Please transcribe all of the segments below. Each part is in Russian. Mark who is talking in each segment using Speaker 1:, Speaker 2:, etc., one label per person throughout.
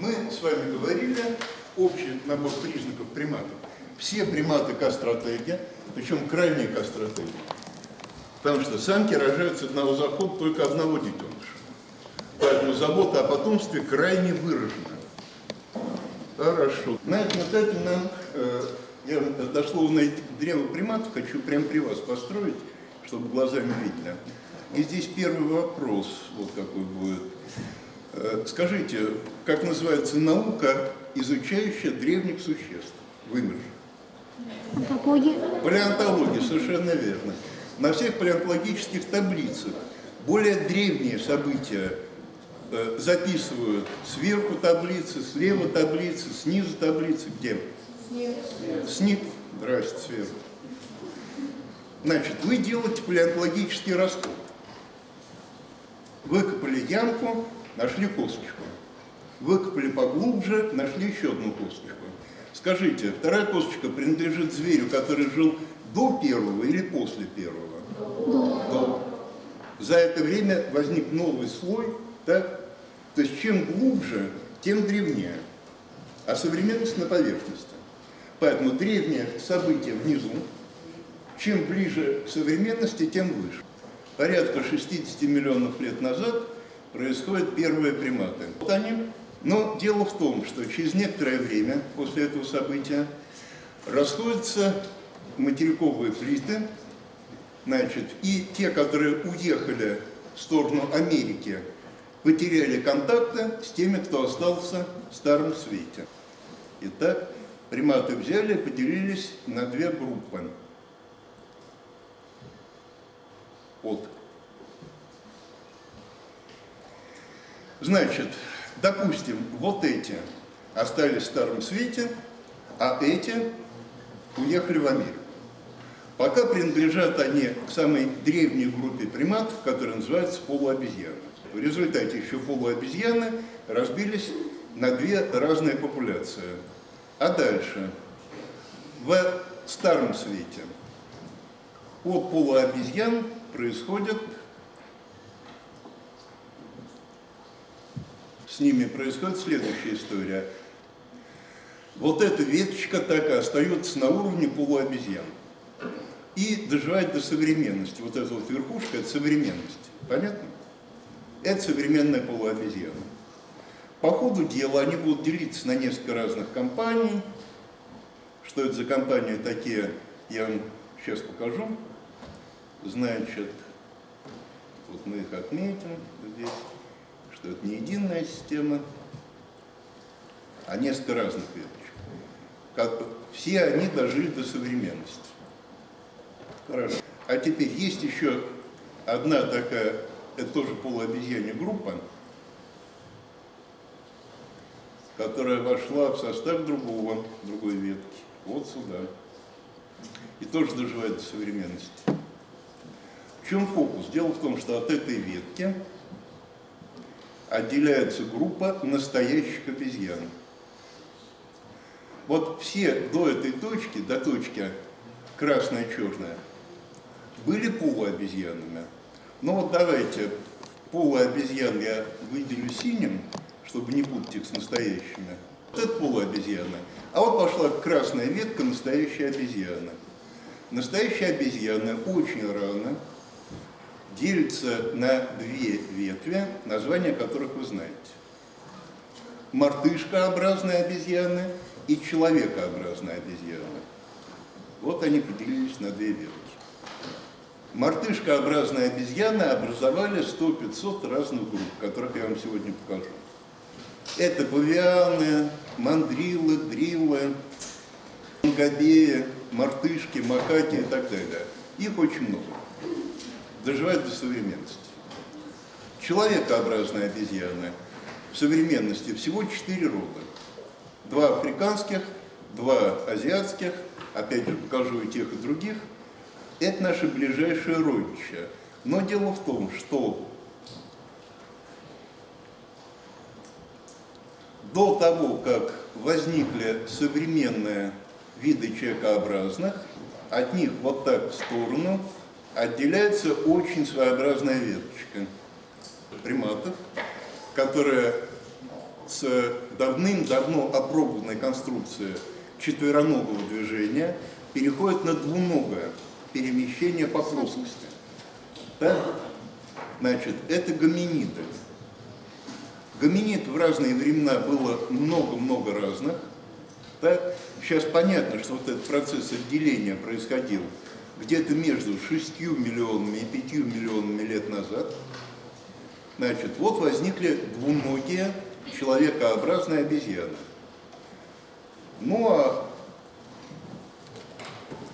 Speaker 1: Мы с вами говорили общий набор признаков приматов. Все приматы кастротеги, причем крайние кастротеги. Потому что самки рожают с одного захода только одного детеныша. Поэтому забота о потомстве крайне выражена. Хорошо. На этом этапе нам, э, я дошло на древо приматов, хочу прямо при вас построить, чтобы глазами видно. И здесь первый вопрос, вот какой будет. Э, скажите, как называется наука, изучающая древних существ, вымерших?
Speaker 2: Антропология.
Speaker 1: Палеонтология, совершенно верно. На всех палеонтологических таблицах более древние события э, записывают сверху таблицы, слева таблицы, снизу таблицы. Где? Снизу. Снизу. Здрасте, сверху. Значит, вы делаете палеонтологический раскоп. Выкопали ямку, нашли косточку. Выкопали поглубже, нашли еще одну косточку. Скажите, вторая косточка принадлежит зверю, который жил до первого или после первого?
Speaker 2: До.
Speaker 1: До. За это время возник новый слой, так? То есть чем глубже, тем древнее. А современность на поверхности. Поэтому древнее событие внизу, чем ближе к современности, тем выше. Порядка 60 миллионов лет назад происходят первые приматы. Вот они. Но дело в том, что через некоторое время после этого события расходятся материковые плиты, значит, и те, которые уехали в сторону Америки, потеряли контакты с теми, кто остался в Старом Свете. Итак, приматы взяли и поделились на две группы. Вот. Значит, допустим, вот эти остались в Старом Свете, а эти уехали в Америку. Пока принадлежат они к самой древней группе приматов, которая называется полуобезьяны. В результате еще полуобезьяны разбились на две разные популяции. А дальше, в Старом Свете, от полуобезьян происходят, с ними происходит следующая история. Вот эта веточка так и остается на уровне полуобезьян. И доживает до современности. Вот эта вот верхушка – это современность. Понятно? Это современная полуобезьяна. По ходу дела они будут делиться на несколько разных компаний. Что это за компании такие, я вам сейчас покажу. Значит, вот мы их отметим здесь, что это не единая система, а несколько разных веточек. Как, все они дожили до современности. Хорошо. А теперь есть еще одна такая, это тоже полуобезьянья группа, которая вошла в состав другого, другой ветки, вот сюда. И тоже доживает до современности. В чем фокус? Дело в том, что от этой ветки отделяется группа настоящих обезьян. Вот все до этой точки, до точки красная-черная, были полуобезьянами. Но вот давайте полуобезьян я выделю синим, чтобы не путать их с настоящими. Вот это полуобезьяна. А вот пошла красная ветка настоящая обезьяна. Настоящая обезьяна очень рано делится на две ветви, названия которых вы знаете. Мартышкообразная обезьяна и человекообразная обезьяна. Вот они поделились на две ветки. Мартышкообразные обезьяны образовали 100-500 разных групп, которых я вам сегодня покажу. Это павианы, мандрилы, дрилы, мангобеи, мартышки, макаки и так далее. Их очень много. Доживают до современности. Человекообразные обезьяны в современности всего четыре рода. Два африканских, два азиатских, опять же покажу и тех, и других – это наше ближайшее родича. Но дело в том, что до того, как возникли современные виды человекообразных, от них вот так в сторону отделяется очень своеобразная веточка приматов, которая с давным-давно опробованной конструкции четвероногого движения переходит на двуногое перемещение по плоскости. Так? Значит, это гоминиды. Гоминид в разные времена было много-много разных. Так? Сейчас понятно, что вот этот процесс отделения происходил где-то между 6 миллионами и 5 миллионами лет назад. Значит, вот возникли двуногие человекообразные обезьяны. Ну а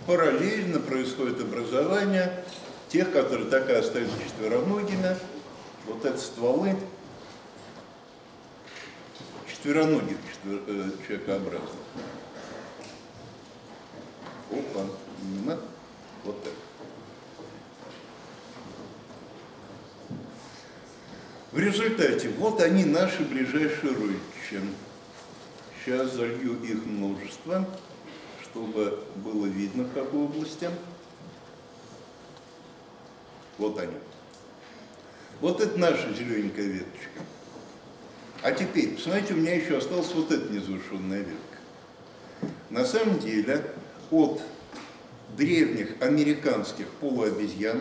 Speaker 1: параллельно происходит образование тех, которые так и остаются четвероногими. Вот это стволы четвероногих четвер... э, человекообразных. Опа, вот так. В результате, вот они наши ближайшие родичи. Сейчас залью их множество, чтобы было видно, в какой области. Вот они. Вот это наша зелененькая веточка. А теперь, посмотрите, у меня еще осталась вот эта незавершенная ветка. На самом деле, от древних американских полуобезьян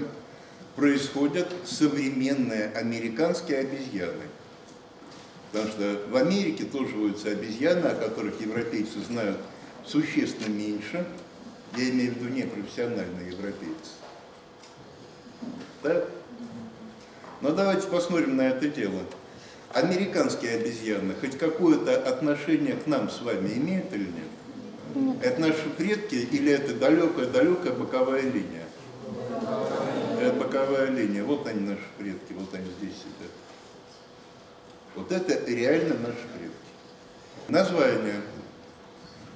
Speaker 1: происходят современные американские обезьяны. Потому что в Америке тоже водятся обезьяны, о которых европейцы знают существенно меньше. Я имею в виду непрофессиональные европейцы. Так? Но давайте посмотрим на это дело. Американские обезьяны хоть какое-то отношение к нам с вами имеют или нет? Это наши предки или это далекая-далекая боковая линия? Это боковая линия. Вот они наши предки, вот они здесь сидят. Вот это реально наши предки. Название.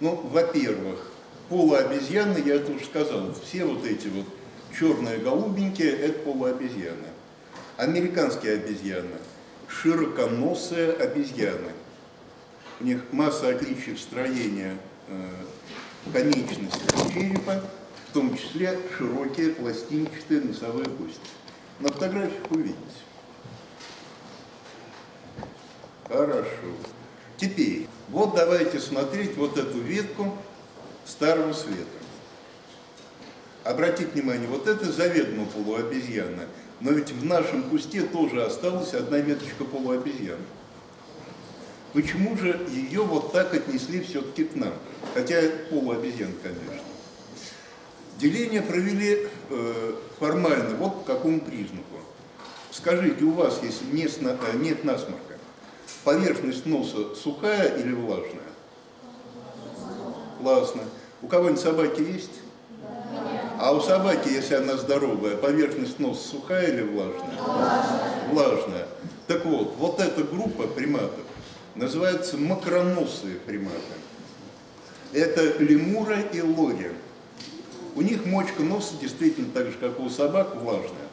Speaker 1: Ну, во-первых, полуобезьяны, я это уже сказал, все вот эти вот черные голубенькие, это полуобезьяны. Американские обезьяны, широконосые обезьяны. У них масса отличий в строении э, конечностей черепа, в том числе широкие пластинчатые носовые кости. На фотографиях увидите. Хорошо. Теперь, вот давайте смотреть вот эту ветку Старого Света. Обратите внимание, вот это заведомо полуобезьяна, но ведь в нашем кусте тоже осталась одна веточка полуобезьяны. Почему же ее вот так отнесли все-таки к нам? Хотя полуобезьян, конечно. Деление провели э, формально, вот по какому признаку. Скажите, у вас, если нет, э, нет насморка, поверхность носа сухая или влажная? Классно. У кого-нибудь собаки есть? А у собаки, если она здоровая, поверхность носа сухая или влажная? Влажная. Влажная. Так вот, вот эта группа приматов называется макроносые приматы. Это лемура и лори. У них мочка носа действительно так же, как у собак, влажная.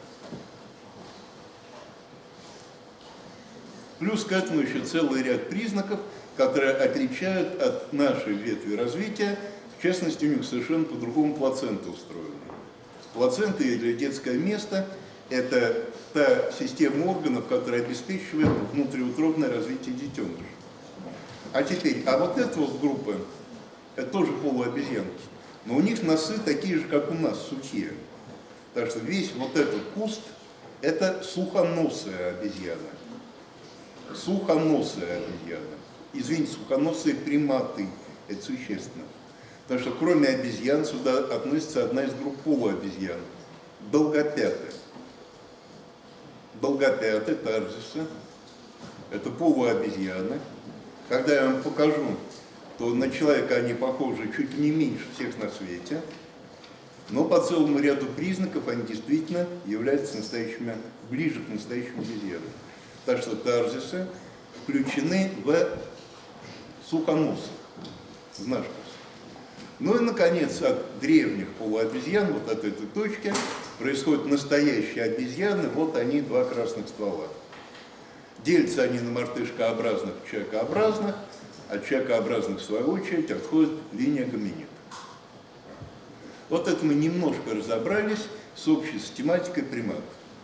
Speaker 1: Плюс к этому еще целый ряд признаков, которые отличают от нашей ветви развития. В частности, у них совершенно по-другому плацента устроена. Плацента или детское место – это та система органов, которая обеспечивает внутриутробное развитие детеныша. А теперь, а вот эта вот группа, это тоже полуобезьянки, но у них носы такие же, как у нас, сухие. Так что весь вот этот куст – это сухоносая обезьяна. Сухоносая обезьяна. Извините, сухоносые приматы. Это существенно. Потому что кроме обезьян сюда относится одна из групп полуобезьян. Долгопятые. Долгопятые, тарзисы. Это полуобезьяны. Когда я вам покажу, то на человека они похожи чуть не меньше всех на свете, но по целому ряду признаков они действительно являются настоящими, ближе к настоящим обезьянам. Так что тарзисы включены в сухоносых, в наш Ну и, наконец, от древних полуобезьян, вот от этой точки, происходят настоящие обезьяны, вот они, два красных ствола. Делятся они на мартышкообразных человекообразных, от человекообразных, в свою очередь, отходит линия гоминид. Вот это мы немножко разобрались с общей систематикой приматов.